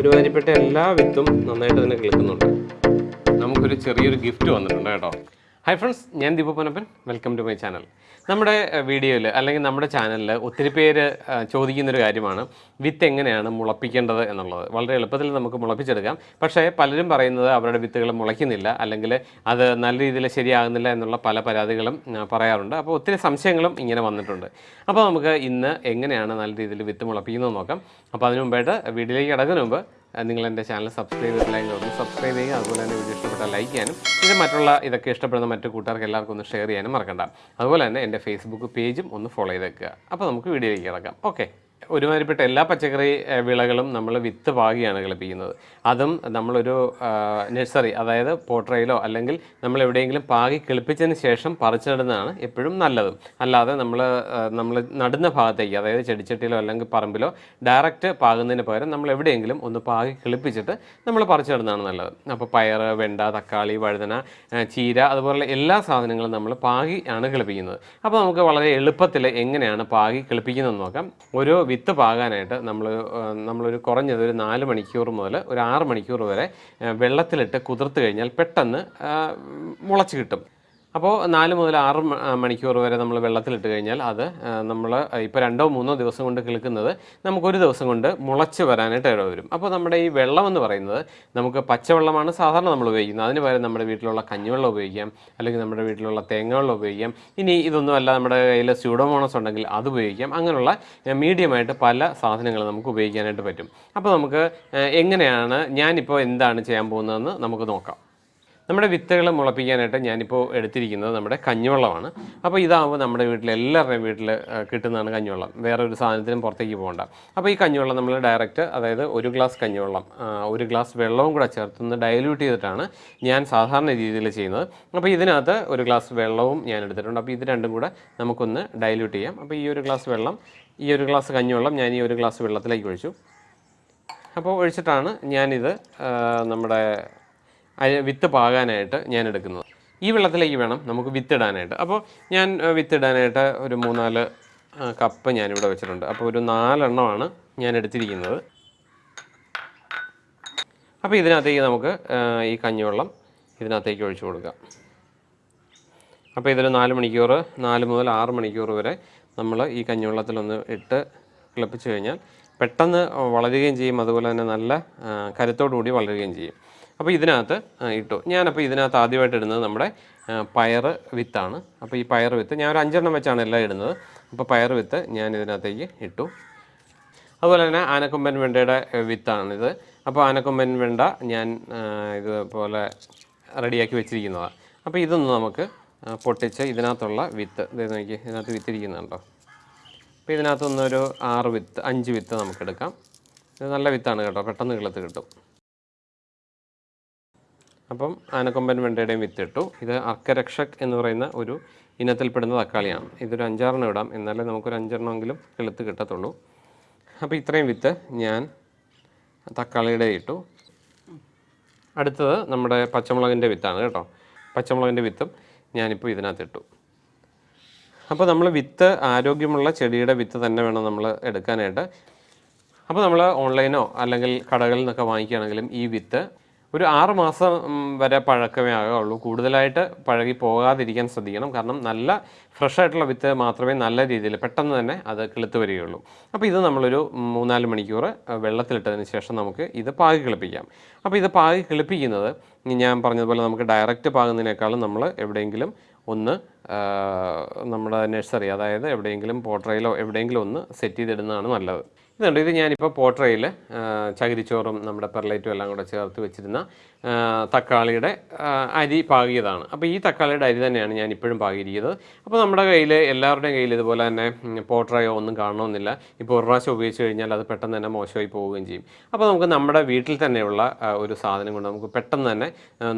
ഒരുമാതിരിപ്പെട്ട എല്ലാ വിത്തും നന്നായിട്ട് തന്നെ കേൾക്കുന്നുണ്ട് നമുക്കൊരു ചെറിയൊരു ഗിഫ്റ്റ് വന്നിട്ടുണ്ട് കേട്ടോ. ഹായ് ഫ്രണ്ട്സ് ഞാൻ Deepu Ponnappan. Welcome to my channel നമ്മുടെ വീഡിയോയിൽ അല്ലെങ്കിൽ നമ്മുടെ ചാനലിൽ ഒത്തിരി പേര് ചോദിക്കുന്നൊരു കാര്യമാണ്. വിത്ത് എങ്ങനെയാണ് മുളപ്പിക്കേണ്ടത് എന്നുള്ളത്. വളരെ എളുപ്പത്തിൽ നമുക്ക് മുളപ്പിച്ചെടുക്കാം. പക്ഷേ പലരും പറയുന്നത് അവരുടെ വിത്തുകൾ മുളയ്ക്കുന്നില്ല അല്ലെങ്കിൽ അത് നല്ല രീതിയിൽ ശരിയാകുന്നില്ല എന്നുള്ള പല പരാതികളും പറയാറുണ്ട്. അപ്പോൾ ഒത്തിരി സംശയങ്ങളും ഇങ്ങനെ വന്നിട്ടുണ്ട്. അപ്പോൾ നമുക്ക് ഇന്ന് എങ്ങനെയാണ് നല്ല രീതിയിൽ വിത്ത് മുളപ്പിക്കുന്നത് നോക്കാം. അപ്പോൾ അതിനു മുമ്പായിട്ട് വീഡിയോയിലേക്ക് കിടക്കുന്നതിന് മുമ്പ് നിങ്ങൾ എന്റെ ചാനൽ സബ്സ്ക്രൈബ് ചെയ്തില്ലെങ്കിൽ ഒന്ന് സബ്സ്ക്രൈബ് ചെയ്യുക. അതുപോലെ തന്നെ വീഡിയോ ഇഷ്ടപ്പെട്ടാൽ ലൈക്ക് ചെയ്യാനും പിന്നെ മറ്റുള്ള ഇതൊക്കെ ഇഷ്ടപ്പെടുന്ന മറ്റു കൂട്ടുകാർക്ക് എല്ലാവർക്കും ഒന്ന് ഷെയർ ചെയ്യാനും മറക്കണ്ട. അതുപോലെ തന്നെ എന്റെ ഫേസ്ബുക്ക് പേജും ഒന്ന് ഫോളോ ചെയ്തേക്കുക. അപ്പോൾ നമുക്ക് വീഡിയോയിലേക്ക് കിടക്കാം. ഓക്കെ ഒരുമാതിരിപ്പെട്ട എല്ലാ പച്ചക്കറി വിളകളും നമ്മൾ വിത്ത് പാകിയാണ് കളിപ്പിക്കുന്നത്. അതും നമ്മളൊരു നഴ്സറി അതായത് പോട്രയിലോ അല്ലെങ്കിൽ നമ്മൾ എവിടെയെങ്കിലും പാകി കിളിപ്പിച്ചതിന് ശേഷം പറിച്ചിടുന്നതാണ് എപ്പോഴും നല്ലതും. അല്ലാതെ നമ്മൾ നമ്മൾ നടുന്ന ഭാഗത്തേക്ക് അതായത് ചെടിച്ചട്ടിയിലോ അല്ലെങ്കിൽ പറമ്പിലോ ഡയറക്റ്റ് പാകുന്നതിന് പകരം നമ്മൾ എവിടെയെങ്കിലും ഒന്ന് പാകി കിളിപ്പിച്ചിട്ട് നമ്മൾ പറിച്ചിടുന്നതാണ് നല്ലത്. അപ്പോൾ പയർ വെണ്ട തക്കാളി വഴുതന ചീര അതുപോലെ എല്ലാ സാധനങ്ങളും നമ്മൾ പാകി ആണ് കിളിപ്പിക്കുന്നത്. അപ്പോൾ നമുക്ക് വളരെ എളുപ്പത്തിൽ എങ്ങനെയാണ് പാകി കിളിപ്പിക്കുന്നതെന്ന് നോക്കാം. ഒരു വിത്ത് പാകാനായിട്ട് നമ്മൾ നമ്മളൊരു കുറഞ്ഞത് ഒരു നാല് മണിക്കൂർ മുതൽ ഒരു ആറ് മണിക്കൂർ വരെ വെള്ളത്തിലിട്ട് കുതിർത്ത് കഴിഞ്ഞാൽ പെട്ടെന്ന് മുളച്ച് കിട്ടും. അപ്പോൾ നാല് മുതൽ ആറ് മണിക്കൂർ വരെ നമ്മൾ വെള്ളത്തിലിട്ട് കഴിഞ്ഞാൽ അത് നമ്മൾ ഇപ്പോൾ രണ്ടോ മൂന്നോ ദിവസം കൊണ്ട് കിളിക്കുന്നത് നമുക്കൊരു ദിവസം കൊണ്ട് മുളച്ച് വരാനായിട്ട് ഇട വരും. അപ്പോൾ നമ്മുടെ ഈ വെള്ളം എന്ന് പറയുന്നത് നമുക്ക് പച്ചവെള്ളമാണ് സാധാരണ നമ്മൾ ഉപയോഗിക്കുന്നത്. അതിന് പകരം നമ്മുടെ വീട്ടിലുള്ള കഞ്ഞിവെള്ളം ഉപയോഗിക്കാം അല്ലെങ്കിൽ നമ്മുടെ വീട്ടിലുള്ള തേങ്ങവെള്ളം ഉപയോഗിക്കാം. ഇനി ഇതൊന്നും അല്ല നമ്മുടെ കയ്യിൽ സ്യൂഡോമോണസ് ഉണ്ടെങ്കിൽ അത് ഉപയോഗിക്കാം. അങ്ങനെയുള്ള മീഡിയമായിട്ട് പല സാധനങ്ങൾ നമുക്ക് ഉപയോഗിക്കാനായിട്ട് പറ്റും. അപ്പോൾ നമുക്ക് എങ്ങനെയാണ് ഞാനിപ്പോൾ എന്താണ് ചെയ്യാൻ പോകുന്നതെന്ന് നമുക്ക് നോക്കാം. നമ്മുടെ വിത്തുകൾ മുളപ്പിക്കാനായിട്ട് ഞാനിപ്പോൾ എടുത്തിരിക്കുന്നത് നമ്മുടെ കഞ്ഞിവെള്ളമാണ്. അപ്പോൾ ഇതാകുമ്പോൾ നമ്മുടെ വീട്ടിൽ എല്ലാവരുടെയും വീട്ടിൽ കിട്ടുന്നതാണ് കഞ്ഞിവെള്ളം. വേറെ ഒരു സാധനത്തിനും പുറത്തേക്ക് പോകണ്ട. അപ്പോൾ ഈ കഞ്ഞിവെള്ളം നമ്മൾ ഡയറക്റ്റ് അതായത് ഒരു ഗ്ലാസ് കഞ്ഞിവെള്ളം ഒരു ഗ്ലാസ് വെള്ളവും കൂടെ ചേർത്തൊന്ന് ഡയല്യൂട്ട് ചെയ്തിട്ടാണ് ഞാൻ സാധാരണ രീതിയിൽ ചെയ്യുന്നത്. അപ്പോൾ ഇതിനകത്ത് ഒരു ഗ്ലാസ് വെള്ളവും ഞാൻ എടുത്തിട്ടുണ്ട്. അപ്പോൾ ഇത് രണ്ടും കൂടെ നമുക്കൊന്ന് ഡയലൂട്ട് ചെയ്യാം. അപ്പോൾ ഈ ഒരു ഗ്ലാസ് വെള്ളം ഈ ഒരു ഗ്ലാസ് കഞ്ഞിവെള്ളം ഞാൻ ഈ ഒരു ഗ്ലാസ് വെള്ളത്തിലേക്ക് ഒഴിച്ചു. അപ്പോൾ ഒഴിച്ചിട്ടാണ് ഞാനിത് നമ്മുടെ വിത്ത് പാകാനായിട്ട് ഞാൻ എടുക്കുന്നത്. ഈ വെള്ളത്തിലേക്ക് വേണം നമുക്ക് വിത്തിടാനായിട്ട്. അപ്പോൾ ഞാൻ വിത്തിടാനായിട്ട് ഒരു മൂന്നാൽ കപ്പ് ഞാനിവിടെ വെച്ചിട്ടുണ്ട്. അപ്പോൾ ഒരു നാലെണ്ണമാണ് ഞാൻ എടുത്തിരിക്കുന്നത്. അപ്പോൾ ഇതിനകത്തേക്ക് നമുക്ക് ഈ കഞ്ഞിവെള്ളം ഇതിനകത്തേക്ക് ഒഴിച്ചു കൊടുക്കാം. അപ്പോൾ ഇതൊരു നാല് മണിക്കൂർ നാല് മുതൽ ആറ് മണിക്കൂർ വരെ നമ്മൾ ഈ കഞ്ഞിവെള്ളത്തിലൊന്ന് ഇട്ട് കിളപ്പിച്ച് കഴിഞ്ഞാൽ പെട്ടെന്ന് വളരുകയും ചെയ്യും. അതുപോലെ തന്നെ നല്ല കരുത്തോടുകൂടി കരുത്തോടു കൂടി വളരുകയും ചെയ്യും. അപ്പോൾ ഇതിനകത്ത് ഇട്ടു. ഞാനപ്പോൾ ഇതിനകത്ത് ആദ്യമായിട്ട് ഇടുന്നത് നമ്മുടെ പയർ വിത്താണ്. അപ്പോൾ ഈ പയർ വിത്ത് ഞാൻ ഒരു അഞ്ചെണ്ണം വെച്ചാണ് എല്ലാം ഇടുന്നത്. അപ്പോൾ പയർ വിത്ത് ഞാൻ ഇതിനകത്തേക്ക് ഇട്ടു. അതുപോലെ തന്നെ ആനക്കൊമ്പൻ വെണ്ടയുടെ വിത്താണിത്. അപ്പോൾ ആനക്കൊമ്പൻ വെണ്ട ഞാൻ ഇതുപോലെ റെഡിയാക്കി വെച്ചിരിക്കുന്നതാണ് അപ്പോൾ ഇതൊന്ന് നമുക്ക് പൊട്ടിച്ച് ഇതിനകത്തുള്ള വിത്ത് ഇത് നോക്കി ഇതിനകത്ത് വിത്തിരിക്കുന്നുണ്ടോ? അപ്പോൾ ഇതിനകത്തൊന്നൊരു ആറ് വിത്ത് അഞ്ച് വിത്ത് നമുക്കെടുക്കാം ഇത് നല്ല വിത്താണ് കേട്ടോ പെട്ടെന്ന് കിളത്ത് കിട്ടും. അപ്പം ആനക്കൊമ്പൻ വെണ്ടയുടെയും വിത്തിട്ടു. ഇത് അർക്കരക്ഷക് എന്ന് പറയുന്ന ഒരു ഇനത്തിൽപ്പെടുന്ന തക്കാളിയാണ്. ഇതൊരു അഞ്ചാറെണ്ണം ഇടാം. എന്നാലേ നമുക്കൊരു അഞ്ചെണ്ണമെങ്കിലും കിളുത്ത് കിട്ടത്തുള്ളൂ. അപ്പോൾ ഇത്രയും വിത്ത് ഞാൻ തക്കാളിയുടെ ഇട്ടു. അടുത്തത് നമ്മുടെ പച്ചമുളകിന്റെ വിത്താണ് കേട്ടോ. പച്ചമുളകിന്റെ വിത്തും ഞാനിപ്പോൾ ഇതിനകത്ത് ഇട്ടു അപ്പോൾ നമ്മൾ വിത്ത് ആരോഗ്യമുള്ള ചെടിയുടെ വിത്ത് തന്നെ വേണം നമ്മൾ എടുക്കാനായിട്ട്. അപ്പോൾ നമ്മൾ ഓൺലൈനോ അല്ലെങ്കിൽ കടകളിൽ നിന്നൊക്കെ വാങ്ങിക്കുകയാണെങ്കിലും ഈ വിത്ത് ഒരു ആറ് മാസം വരെ പഴക്കമേ ആകുള്ളൂ കൂടുതലായിട്ട് പഴകി പോകാതിരിക്കാൻ ശ്രദ്ധിക്കണം. കാരണം നല്ല ഫ്രഷ് ആയിട്ടുള്ള വിത്ത് മാത്രമേ നല്ല രീതിയിൽ പെട്ടെന്ന് തന്നെ അത് കിളുത്ത് വരികയുള്ളൂ. അപ്പോൾ ഇത് നമ്മളൊരു മൂന്നാൽ മണിക്കൂർ വെള്ളത്തിലിട്ടതിന് ശേഷം നമുക്ക് ഇത് പാകി കിളിപ്പിക്കാം. അപ്പോൾ ഇത് പാകി കിളിപ്പിക്കുന്നത് ഞാൻ പറഞ്ഞതുപോലെ നമുക്ക് ഡയറക്റ്റ് പാകുന്നതിനേക്കാളും നമ്മൾ എവിടെയെങ്കിലും ഒന്ന് നമ്മുടെ നഴ്സറി അതായത് എവിടെയെങ്കിലും പോട്ടറയിലോ എവിടെയെങ്കിലും ഒന്ന് സെറ്റ് ചെയ്തിടുന്നതാണ് നല്ലത്. ഇതുണ്ട്. ഇത് ഞാനിപ്പോൾ പോട്രയിൽ ചകിരിച്ചോറും നമ്മുടെ പെർലൈറ്റും എല്ലാം കൂടെ ചേർത്ത് വെച്ചിരുന്ന തക്കാളിയുടെ അരി പാകിയതാണ്. അപ്പോൾ ഈ തക്കാളിയുടെ അരി തന്നെയാണ് ഞാൻ ഇപ്പോഴും പാകിയിരിക്കുന്നത്. അപ്പോൾ നമ്മുടെ കയ്യിൽ എല്ലാവരുടെയും കയ്യിൽ ഇതുപോലെ തന്നെ പോട്ടറയോ ഒന്നും കാണണമെന്നില്ല. ഇപ്പോൾ ഒരു പ്രാവശ്യം ഉപയോഗിച്ച് കഴിഞ്ഞാൽ അത് പെട്ടെന്ന് തന്നെ മോശമായി പോവുകയും ചെയ്യും. അപ്പോൾ നമുക്ക് നമ്മുടെ വീട്ടിൽ തന്നെയുള്ള ഒരു സാധനം കൊണ്ട് നമുക്ക് പെട്ടെന്ന് തന്നെ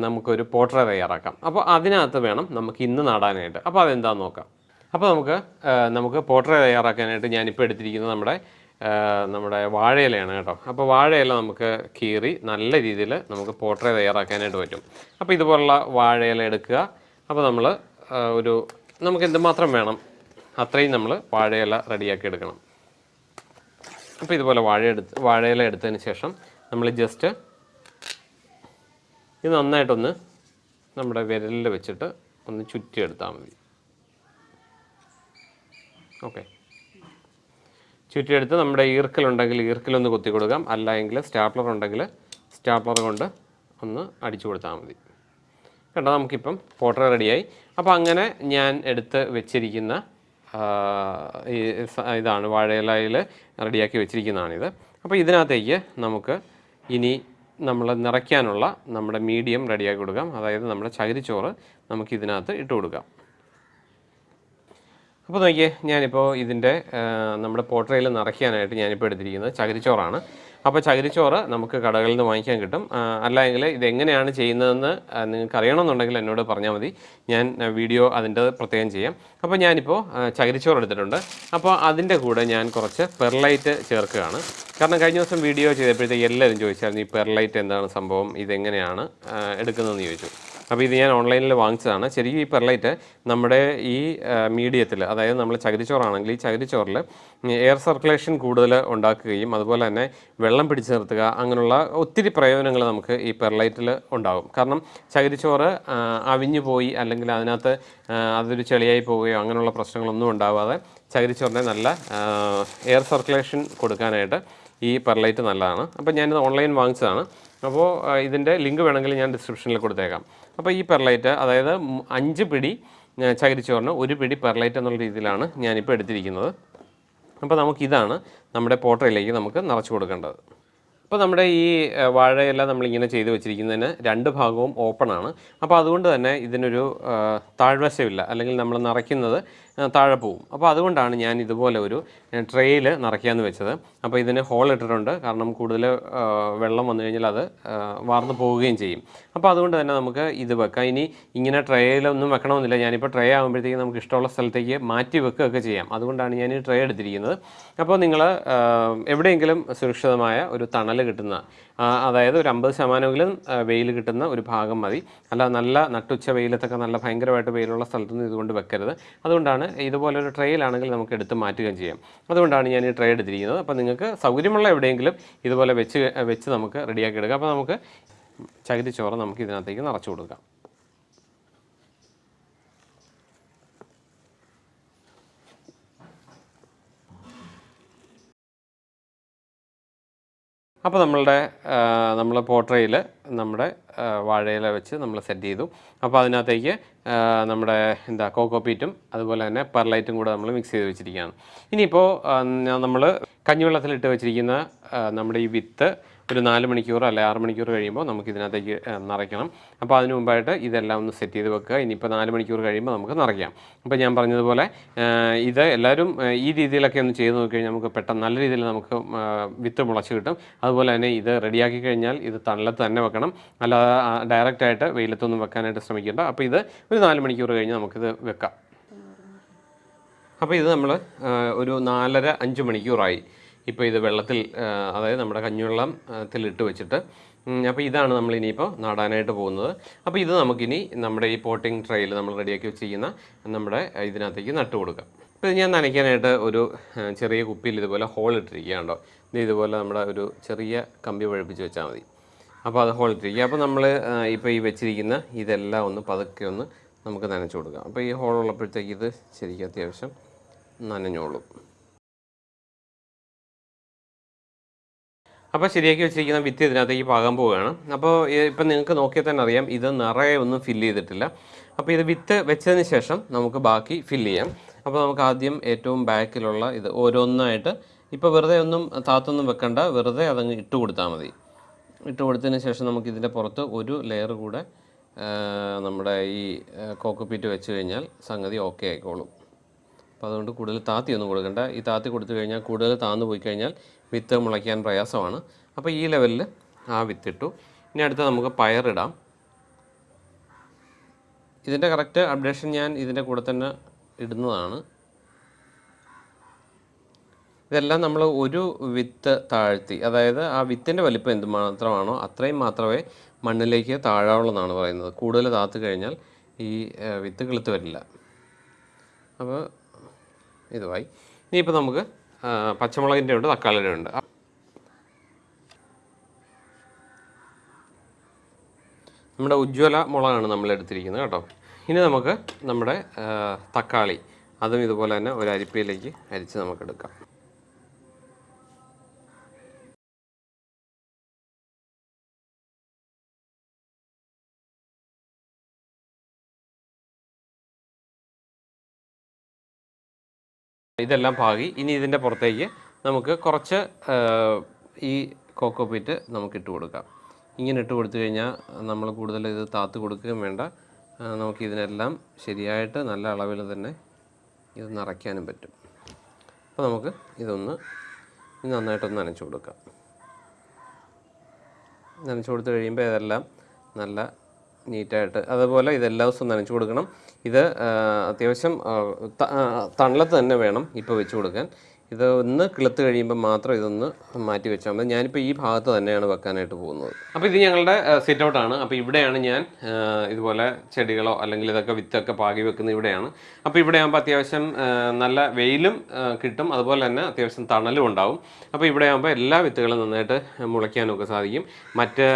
നമുക്കൊരു പോട്ര തയ്യാറാക്കാം. അപ്പോൾ അതിനകത്ത് വേണം നമുക്ക് ഇന്ന് നടാനായിട്ട്. അപ്പോൾ അതെന്താണെന്ന് നോക്കാം. അപ്പോൾ നമുക്ക് നമുക്ക് പോട്ര തയ്യാറാക്കാനായിട്ട് ഞാനിപ്പോൾ എടുത്തിരിക്കുന്നത് നമ്മുടെ നമ്മുടെ വാഴയിലയാണ് കേട്ടോ. അപ്പോൾ വാഴയില നമുക്ക് കീറി നല്ല രീതിയിൽ നമുക്ക് പോട്ടറേ തയ്യാറാക്കാനായിട്ട് പറ്റും. അപ്പോൾ ഇതുപോലുള്ള വാഴയില എടുക്കുക. അപ്പോൾ നമ്മൾ ഒരു നമുക്ക് എന്തുമാത്രം വേണം അത്രയും നമ്മൾ വാഴയില റെഡിയാക്കി എടുക്കണം. അപ്പോൾ ഇതുപോലെ വാഴ എടുത്ത് വാഴയില എടുത്തതിന് ശേഷം നമ്മൾ ജസ്റ്റ് ഇത് നന്നായിട്ടൊന്ന് നമ്മുടെ വിരലിൽ വെച്ചിട്ട് ഒന്ന് ചുറ്റിയെടുത്താൽ മതി. ഓക്കെ. ചുറ്റിയെടുത്ത് നമ്മുടെ ഈർക്കലുണ്ടെങ്കിൽ ഈർക്കലൊന്ന് കുത്തി കൊടുക്കാം. അല്ല എങ്കിൽ സ്റ്റാപ്ലർ ഉണ്ടെങ്കിൽ സ്റ്റാപ്ലർ കൊണ്ട് ഒന്ന് അടിച്ചു കൊടുത്താൽ മതി. കേട്ടോ നമുക്കിപ്പം പോട്ടർ റെഡിയായി. അപ്പോൾ അങ്ങനെ ഞാൻ എടുത്ത് വെച്ചിരിക്കുന്ന ഈ ഇതാണ് വാഴയിലയിൽ റെഡിയാക്കി വെച്ചിരിക്കുന്നതാണിത്. അപ്പോൾ ഇതിനകത്തേക്ക് നമുക്ക് ഇനി നമ്മൾ നിറയ്ക്കാനുള്ള നമ്മുടെ മീഡിയം റെഡിയാക്കി കൊടുക്കാം. അതായത് നമ്മുടെ ചകിരിച്ചോറ് നമുക്ക് ഇതിനകത്ത് ഇട്ട് കൊടുക്കാം. അപ്പോൾ നോക്കിയേ ഞാനിപ്പോൾ ഇതിന്റെ നമ്മുടെ പോട്ടറയിൽ നിറയ്ക്കാനായിട്ട് ഞാനിപ്പോൾ എടുത്തിരിക്കുന്നത് ചകിരിച്ചോറാണ്. അപ്പോൾ ചകിരിച്ചോറ് നമുക്ക് കടകളിൽ നിന്ന് വാങ്ങിക്കാൻ കിട്ടും. അല്ലെങ്കിൽ ഇതെങ്ങനെയാണ് ചെയ്യുന്നതെന്ന് നിങ്ങൾക്ക് അറിയണമെന്നുണ്ടെങ്കിൽ എന്നോട് പറഞ്ഞാൽ മതി. ഞാൻ വീഡിയോ അതിന്റെ പ്രത്യേകം ചെയ്യാം. അപ്പോൾ ഞാനിപ്പോൾ ചകിരിച്ചോറ് എടുത്തിട്ടുണ്ട്. അപ്പോൾ അതിന്റെ കൂടെ ഞാൻ കുറച്ച് പെർലൈറ്റ് ചേർക്കുകയാണ്. കാരണം കഴിഞ്ഞ ദിവസം വീഡിയോ ചെയ്തപ്പോഴത്തേക്ക് എല്ലാവരും ചോദിച്ചായിരുന്നു ഈ പെർലൈറ്റ് എന്താണ് സംഭവം? ഇതെങ്ങനെയാണ് എടുക്കുന്നതെന്ന്? ചോദിച്ചു. അപ്പോൾ ഇത് ഞാൻ ഓൺലൈനിൽ വാങ്ങിച്ചതാണ്. ശരിക്കും ഈ പെർലൈറ്റ് നമ്മുടെ ഈ മീഡിയത്തിൽ അതായത് നമ്മൾ ചകിരിച്ചോറാണെങ്കിൽ ഈ ചകിരിച്ചോറിൽ എയർ സർക്കുലേഷൻ കൂടുതൽ ഉണ്ടാക്കുകയും അതുപോലെ തന്നെ വെള്ളം പിടിച്ചു നിർത്തുക അങ്ങനെയുള്ള ഒത്തിരി പ്രയോജനങ്ങൾ നമുക്ക് ഈ പെർലൈറ്റിൽ ഉണ്ടാകും. കാരണം ചകിരിച്ചോറ് അവിഞ്ഞു പോയി അല്ലെങ്കിൽ അതിനകത്ത് അതൊരു ചെളിയായി പോവുകയോ അങ്ങനെയുള്ള പ്രശ്നങ്ങളൊന്നും ഉണ്ടാവാതെ ചകിരിച്ചോറിനെ നല്ല എയർ സർക്കുലേഷൻ കൊടുക്കാനായിട്ട് ഈ പെർലൈറ്റ് നല്ലതാണ്. അപ്പോൾ ഞാനിത് ഓൺലൈൻ വാങ്ങിച്ചതാണ്. അപ്പോൾ ഇതിന്റെ ലിങ്ക് വേണമെങ്കിൽ ഞാൻ ഡിസ്ക്രിപ്ഷനിൽ കൊടുത്തേക്കാം. അപ്പോൾ ഈ പെർലൈറ്റ് അതായത് അഞ്ച് പിടി ചകിരിച്ചോറിന് ഒരു പിടി പെർലൈറ്റ് എന്നുള്ള രീതിയിലാണ് ഞാനിപ്പോൾ എടുത്തിരിക്കുന്നത്. അപ്പോൾ നമുക്കിതാണ് നമ്മുടെ പോട്ടയിലേക്ക് നമുക്ക് നിറച്ച് കൊടുക്കേണ്ടത്. അപ്പോൾ നമ്മുടെ ഈ വാഴയെല്ലാം വാഴയില നമ്മളിങ്ങനെ ചെയ്ത് വെച്ചിരിക്കുന്നതിന് രണ്ട് ഭാഗവും ഓപ്പൺ ആണ്. അപ്പോൾ അതുകൊണ്ട് തന്നെ ഇതിനൊരു താഴ്വശമില്ല. അല്ലെങ്കിൽ നമ്മൾ നിറയ്ക്കുന്നത് താഴെ പോവും. അപ്പോൾ അതുകൊണ്ടാണ് ഞാൻ ഇതുപോലെ ഒരു ട്രെയിൽ നിറയ്ക്കാമെന്ന് വെച്ചത്. അപ്പോൾ ഇതിന് ഹോൾ ഇട്ടിട്ടുണ്ട്. കാരണം കൂടുതൽ വെള്ളം വന്നു കഴിഞ്ഞാൽ അത് വാർന്നു പോവുകയും ചെയ്യും. അപ്പോൾ അതുകൊണ്ട് തന്നെ നമുക്ക് ഇത് വെക്കാം. ഇനി ഇങ്ങനെ ട്രേയിലൊന്നും വെക്കണമെന്നില്ല. ഞാനിപ്പോൾ ട്രേ ആകുമ്പോഴത്തേക്ക് നമുക്ക് ഇഷ്ടമുള്ള സ്ഥലത്തേക്ക് മാറ്റി വെക്കുകയൊക്കെ ചെയ്യാം. അതുകൊണ്ടാണ് ഞാൻ ഈ ട്രേ എടുത്തിരിക്കുന്നത് അപ്പോൾ നിങ്ങൾ എവിടെയെങ്കിലും സുരക്ഷിതമായ ഒരു തണൽ കിട്ടുന്ന അതായത് ഒരു അമ്പത് ശതമാനമെങ്കിലും വെയിൽ കിട്ടുന്ന ഒരു ഭാഗം മതി. അല്ല നല്ല നട്ടുച്ച വെയിലത്തൊക്കെ നല്ല ഭയങ്കരമായിട്ട് വെയിലുള്ള സ്ഥലത്തൊന്നും ഇതുകൊണ്ട് വെക്കരുത്. അതുകൊണ്ടാണ് ഇതുപോലൊരു ട്രെയിലാണെങ്കിൽ നമുക്ക് എടുത്ത് മാറ്റുകയും ചെയ്യാം. അതുകൊണ്ടാണ് ഞാൻ ഈ ട്രേ എടുത്തിരിക്കുന്നത്. അപ്പോൾ നിങ്ങൾക്ക് സൗകര്യമുള്ള എവിടെയെങ്കിലും ഇതുപോലെ വെച്ച് വെച്ച് നമുക്ക് റെഡിയാക്കി എടുക്കാം. അപ്പോൾ നമുക്ക് ചകിരിച്ചോറ് നമുക്ക് ഇതിനകത്തേക്ക് നിറച്ചു കൊടുക്കാം. അപ്പോൾ നമ്മളുടെ നമ്മൾ പോട്രയിൽ നമ്മുടെ വാഴയില വെച്ച് നമ്മൾ സെറ്റ് ചെയ്തു. അപ്പോൾ അതിനകത്തേക്ക് നമ്മുടെ എന്താ കോക്കോപ്പീറ്റും അതുപോലെ തന്നെ പെർലൈറ്റും കൂടെ നമ്മൾ മിക്സ് ചെയ്ത് വെച്ചിരിക്കുകയാണ്. ഇനിയിപ്പോൾ നമ്മൾ കഞ്ഞിവെള്ളത്തിലിട്ട് വെച്ചിരിക്കുന്ന നമ്മുടെ ഈ വിത്ത് ഒരു നാല് മണിക്കൂർ അല്ലെ ആറ് മണിക്കൂർ കഴിയുമ്പോൾ നമുക്ക് ഇതിനകത്തേക്ക് നിറയ്ക്കണം. അപ്പോൾ അതിന് മുമ്പായിട്ട് ഇതെല്ലാം ഒന്ന് സെറ്റ് ചെയ്ത് വെക്കുക. ഇനിയിപ്പോൾ നാല് മണിക്കൂർ കഴിയുമ്പോൾ നമുക്ക് നിറയ്ക്കാം. അപ്പോൾ ഞാൻ പറഞ്ഞതുപോലെ ഇത് എല്ലാവരും ഈ രീതിയിലൊക്കെ ഒന്ന് ചെയ്ത് നോക്കിക്കഴിഞ്ഞാൽ നമുക്ക് പെട്ടെന്ന് നല്ല രീതിയിൽ നമുക്ക് വിത്ത് മുളച്ച് കിട്ടും. അതുപോലെ തന്നെ ഇത് റെഡിയാക്കി കഴിഞ്ഞാൽ ഇത് തണലത്ത് തന്നെ വെക്കണം. അല്ലാതെ ഡയറക്റ്റായിട്ട് വെയിലത്തൊന്നും വെക്കാനായിട്ട് ശ്രമിക്കേണ്ട. അപ്പോൾ ഇത് ഒരു നാല് മണിക്കൂർ കഴിഞ്ഞ് നമുക്കിത് വെക്കാം. അപ്പോൾ ഇത് നമ്മൾ ഒരു നാലര അഞ്ച് മണിക്കൂറായി. ഇപ്പോൾ ഇത് വെള്ളത്തിൽ അതായത് നമ്മുടെ കഞ്ഞിവെള്ളത്തിലിട്ട് വെച്ചിട്ട്. അപ്പോൾ ഇതാണ് നമ്മൾ ഇനിയിപ്പോൾ നടാനായിട്ട് പോകുന്നത്. അപ്പോൾ ഇത് നമുക്കിനി നമ്മുടെ ഈ പോട്ടിംഗ് ട്രയിൽ നമ്മൾ റെഡിയാക്കി വെച്ചിരിക്കുന്ന നമ്മുടെ ഇതിനകത്തേക്ക് നട്ട് കൊടുക്കാം. അപ്പോൾ ഇത് ഞാൻ നനയ്ക്കാനായിട്ട് ഒരു ചെറിയ കുപ്പിയിൽ ഇതുപോലെ ഹോൾ ഇട്ടിരിക്കുകയാണോ ഇത് ഇതുപോലെ നമ്മുടെ ഒരു ചെറിയ കമ്പി വഴിപ്പിച്ച് വെച്ചാൽ മതി. അപ്പോൾ അത് ഹോൾ ഇട്ടിരിക്കുക. അപ്പോൾ നമ്മൾ ഇപ്പോൾ ഈ വെച്ചിരിക്കുന്ന ഇതെല്ലാം ഒന്ന് പതുക്കെ ഒന്ന് നമുക്ക് നനച്ച് കൊടുക്കാം. അപ്പോൾ ഈ ഹോൾ ഉള്ളപ്പോഴത്തേക്ക് ഇത് ശരിക്കും അത്യാവശ്യം നനഞ്ഞോളും. അപ്പോൾ ശരിയാക്കി വെച്ചിരിക്കുന്ന വിത്ത് ഇതിനകത്തേക്ക് പാകാൻ പോവുകയാണ്. അപ്പോൾ ഇപ്പം നിങ്ങൾക്ക് നോക്കിയാൽ തന്നെ അറിയാം ഇത് നിറയെ ഒന്നും ഫില്ല് ചെയ്തിട്ടില്ല. അപ്പോൾ ഇത് വിത്ത് വെച്ചതിന് ശേഷം നമുക്ക് ബാക്കി ഫില്ല് ചെയ്യാം. അപ്പോൾ നമുക്ക് ആദ്യം ഏറ്റവും ബാക്കിലുള്ള ഇത് ഓരോന്നായിട്ട് ഇപ്പോൾ വെറുതെ ഒന്നും താത്തൊന്നും വെക്കണ്ട വെറുതെ അതങ്ങ് ഇട്ട് കൊടുത്താൽ മതി. ഇട്ട് കൊടുത്തതിന് ശേഷം നമുക്ക് ഇതിന്റെ പുറത്ത് ഒരു ലെയർ കൂടെ നമ്മുടെ ഈ കോക്കോപ്പീറ്റ് വെച്ച് കഴിഞ്ഞാൽ സംഗതി ഓക്കെ ആയിക്കോളും. അപ്പോൾ അതുകൊണ്ട് കൂടുതൽ താത്തിയൊന്നും കൊടുക്കണ്ട. ഈ താത്തി കൊടുത്തു കഴിഞ്ഞാൽ കൂടുതൽ താന്നു പോയി കഴിഞ്ഞാൽ വിത്ത് മുളയ്ക്കാൻ പ്രയാസമാണ്. അപ്പോൾ ഈ ലെവലിൽ ആ വിത്തിട്ടു ഇനി അടുത്ത് നമുക്ക് പയറിടാം ഇതിന്റെ കറക്റ്റ് അപ്ഡേഷൻ ഞാൻ ഇതിന്റെ കൂടെ തന്നെ ഇടുന്നതാണ്. ഇതെല്ലാം നമ്മൾ ഒരു വിത്ത് താഴ്ത്തി അതായത് ആ വിത്തിന്റെ വലിപ്പം എന്ത് മാത്രമാണോ അത്രയും മാത്രമേ മണ്ണിലേക്ക് താഴാവുള്ളൂ എന്നാണ് പറയുന്നത്. കൂടുതൽ താത്തു കഴിഞ്ഞാൽ ഈ വിത്ത് കിളുത്ത് വരില്ല. അപ്പോൾ ഇതുമായി. ഇനിയിപ്പോൾ നമുക്ക് പച്ചമുളകിന്റെ ഉണ്ട് തക്കാളിയുടെ ഉണ്ട്. നമ്മുടെ ഉജ്ജ്വല മുളകാണ് നമ്മൾ എടുത്തിരിക്കുന്നത് കേട്ടോ. ഇനി നമുക്ക് നമ്മുടെ തക്കാളി അതും ഇതുപോലെ തന്നെ ഒരു അരിപ്പയിലേക്ക് അരിച്ച് നമുക്കെടുക്കാം ഇതെല്ലാം പാകി. ഇനി ഇതിന്റെ പുറത്തേക്ക് നമുക്ക് കുറച്ച് ഈ കോക്കോ പീറ്റ് നമുക്ക് ഇട്ട് കൊടുക്കാം. ഇങ്ങനെ ഇട്ട് കൊടുത്തു കഴിഞ്ഞാൽ നമ്മൾ കൂടുതൽ ഇത് താത്ത് കൊടുക്കുകയും വേണ്ട. നമുക്ക് ഇതിനെല്ലാം ശരിയായിട്ട് നല്ല അളവിൽ തന്നെ ഇത് നിറയ്ക്കാനും പറ്റും. അപ്പോൾ നമുക്ക് ഇതൊന്ന് ഇത് നന്നായിട്ടൊന്ന് നനച്ചു കൊടുക്കാം. നനച്ചു കൊടുത്തു കഴിയുമ്പോൾ ഇതെല്ലാം നല്ല നീറ്റായിട്ട്. അതുപോലെ ഇതെല്ലാ ദിവസവും നനച്ച് കൊടുക്കണം. ഇത് അത്യാവശ്യം തണലത്ത് തന്നെ വേണം ഇപ്പോൾ വെച്ച് കൊടുക്കാൻ. ഇത് ഒന്ന് കിളുത്ത് കഴിയുമ്പോൾ മാത്രം ഇതൊന്ന് മാറ്റി വെച്ചാൽ മതി. ഞാനിപ്പോൾ ഈ ഭാഗത്ത് തന്നെയാണ് വെക്കാനായിട്ട് പോകുന്നത്. അപ്പോൾ ഇത് ഞങ്ങളുടെ സിറ്റ് ഔട്ടാണ് അപ്പോൾ ഇവിടെയാണ് ഞാൻ ഇതുപോലെ ചെടികളോ അല്ലെങ്കിൽ ഇതൊക്കെ വിത്തൊക്കെ പാകി വെക്കുന്നത് ഇവിടെയാണ്. അപ്പോൾ ഇവിടെ ആകുമ്പോൾ അത്യാവശ്യം നല്ല വെയിലും കിട്ടും. അതുപോലെ തന്നെ അത്യാവശ്യം തണലും ഉണ്ടാവും. അപ്പോൾ ഇവിടെ ആകുമ്പോൾ എല്ലാ വിത്തുകളും നന്നായിട്ട് മുളയ്ക്കാനൊക്കെ സാധിക്കും. മറ്റ്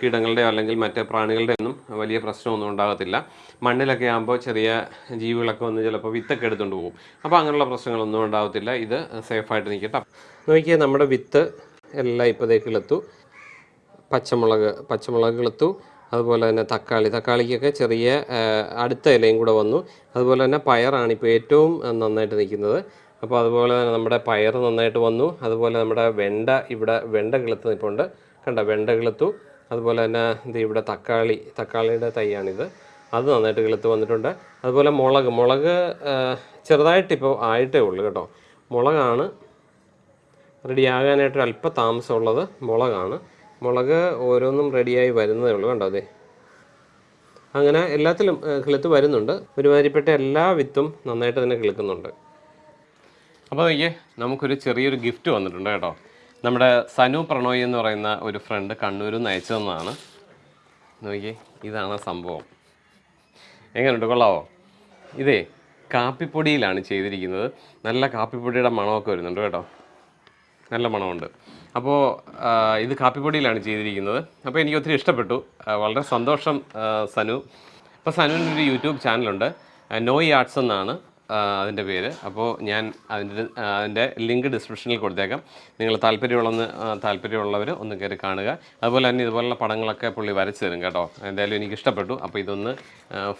കീടങ്ങളുടെയോ അല്ലെങ്കിൽ മറ്റ് പ്രാണികളുടെയൊന്നും വലിയ പ്രശ്നമൊന്നും ഉണ്ടാകത്തില്ല. മണ്ണിലൊക്കെ ആകുമ്പോൾ ചെറിയ ജീവികളൊക്കെ വന്ന് ചിലപ്പോൾ വിത്തൊക്കെ എടുത്തുകൊണ്ട് പോകും. അപ്പോൾ അങ്ങനെയുള്ള പ്രശ്നങ്ങളൊന്നും ഉണ്ടാകത്തില്ല ഇത് സേഫായിട്ട് നിൽക്കട്ടെ നോക്കിയാൽ നമ്മുടെ വിത്ത് എല്ലാം ഇപ്പോൾ കിളുത്തു. പച്ചമുളക് പച്ചമുളക് കിളുത്തു. അതുപോലെ തന്നെ തക്കാളി. തക്കാളിക്കൊക്കെ ചെറിയ അടുത്ത ഇലയും കൂടെ വന്നു. അതുപോലെ തന്നെ പയറാണ് ഇപ്പോൾ ഏറ്റവും നന്നായിട്ട് നിൽക്കുന്നത്. അപ്പോൾ അതുപോലെ തന്നെ നമ്മുടെ പയർ നന്നായിട്ട് വന്നു. അതുപോലെ നമ്മുടെ വെണ്ട ഇവിടെ വെണ്ട കിളുത്ത് നിൽപ്പുണ്ട് കണ്ട വെണ്ട കിളുത്തു. അതുപോലെ തന്നെ ഇത് ഇവിടെ തക്കാളി തക്കാളിയുടെ തൈയാണിത്. അത് നന്നായിട്ട് കിളുത്ത് വന്നിട്ടുണ്ട്. അതുപോലെ മുളക് മുളക് ചെറുതായിട്ടിപ്പോൾ ആയിട്ടേ ഉള്ളൂ കേട്ടോ. മുളകാണ് റെഡിയാകാനായിട്ട് അല്പ താമസമുള്ളത് മുളകാണ്. മുളക് ഓരോന്നും റെഡിയായി വരുന്നതേ ഉള്ളൂ കണ്ടോ അതെ അങ്ങനെ എല്ലാത്തിലും കിളുത്ത് വരുന്നുണ്ട്. ഒരുമാതിരിപ്പെട്ട എല്ലാ വിത്തും നന്നായിട്ട് തന്നെ കിളുക്കുന്നുണ്ട്. അപ്പോൾ അയ്യേ നമുക്കൊരു ചെറിയൊരു ഗിഫ്റ്റ് വന്നിട്ടുണ്ട് കേട്ടോ. നമ്മുടെ സനു പ്രണോയ് എന്ന് പറയുന്ന ഒരു ഫ്രണ്ട് കണ്ണൂരിൽ നിന്ന് അയച്ചു തന്നതാണ് നോക്കിയേ ഇതാണ് സംഭവം. എങ്ങനെയുണ്ട് കൊള്ളാവോ? ഇതേ കാപ്പിപ്പൊടിയിലാണ് ചെയ്തിരിക്കുന്നത്. നല്ല കാപ്പിപ്പൊടിയുടെ മണമൊക്കെ വരുന്നുണ്ട് കേട്ടോ. നല്ല മണമുണ്ട്. അപ്പോൾ ഇത് കാപ്പിപ്പൊടിയിലാണ് ചെയ്തിരിക്കുന്നത്. അപ്പോൾ എനിക്ക് ഒത്തിരി ഇഷ്ടപ്പെട്ടു. വളരെ സന്തോഷം സനു. അപ്പോൾ സനുവിന്റെ ഒരു യൂട്യൂബ് ചാനലുണ്ട്. നോയി ആർട്സ് എന്നാണ്. അതിന്റെ പേര്. അപ്പോൾ ഞാൻ അതിന്റെ അതിന്റെ ലിങ്ക് ഡിസ്ക്രിപ്ഷനിൽ കൊടുത്തേക്കാം. നിങ്ങൾ താല്പര്യമുള്ളൊന്ന് താല്പര്യമുള്ളവർ ഒന്ന് കയറി കാണുക. അതുപോലെ തന്നെ ഇതുപോലുള്ള പടങ്ങളൊക്കെ പുള്ളി വരച്ച് തരും കേട്ടോ. എന്തായാലും എനിക്ക് ഇഷ്ടപ്പെട്ടു. അപ്പോൾ ഇതൊന്ന്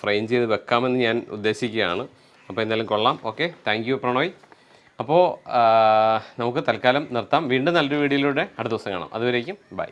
ഫ്രെയിം ചെയ്ത് വെക്കാമെന്ന് ഞാൻ ഉദ്ദേശിക്കുകയാണ്. അപ്പോൾ എന്തായാലും കൊള്ളാം. ഓക്കെ. Thank you Pranoy. അപ്പോൾ നമുക്ക് തൽക്കാലം നിർത്താം. വീണ്ടും നല്ലൊരു വീഡിയോയിലൂടെ അടുത്ത ദിവസം കാണാം. അതുവരേക്കും ബൈ.